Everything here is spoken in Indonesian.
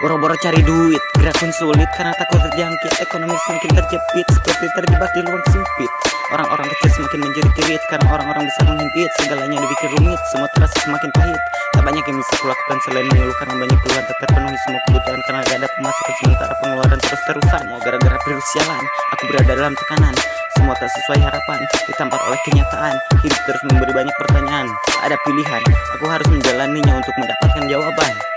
Boro-boro cari duit, gerak pun sulit karena takut terjangkit. Ekonomi semakin terjepit, seperti terjebak di luar sempit. Orang-orang kecil semakin menjerit-jerit karena orang-orang besar menghimpit. Segalanya dibikin rumit, semua terasa semakin pahit. Tak banyak yang bisa kulakukan selain mengeluh karena banyak keluhan tak terpenuhi semua kebutuhan. Karena gak ada pemasukan sementara pengeluaran terus-terusan. Mau gara-gara virus sialan, aku berada dalam tekanan. Semua tak sesuai harapan Ditampar oleh kenyataan. Hidup terus memberi banyak pertanyaan Ada pilihan. Aku harus menjalaninya untuk mendapatkan jawaban.